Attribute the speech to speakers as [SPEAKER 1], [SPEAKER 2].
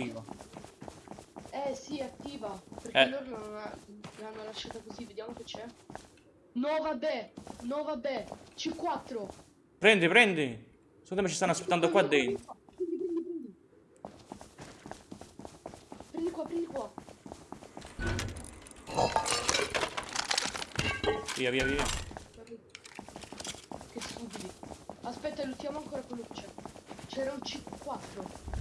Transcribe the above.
[SPEAKER 1] attiva.
[SPEAKER 2] Eh sì, attiva. Perché
[SPEAKER 1] Eh.
[SPEAKER 2] loro l'hanno, l'hanno lasciata così, vediamo che c'è. No vabbè, no vabbè, C4.
[SPEAKER 1] Prendi, prendi. Secondo me ci stanno aspettando qua dentro.
[SPEAKER 2] Prendi, prendi, prendi. Prendi qua, prendi qua.
[SPEAKER 1] Via, via, via.
[SPEAKER 2] Che stupidi. Aspetta, luttiamo ancora quello che c'è. C'era un C4.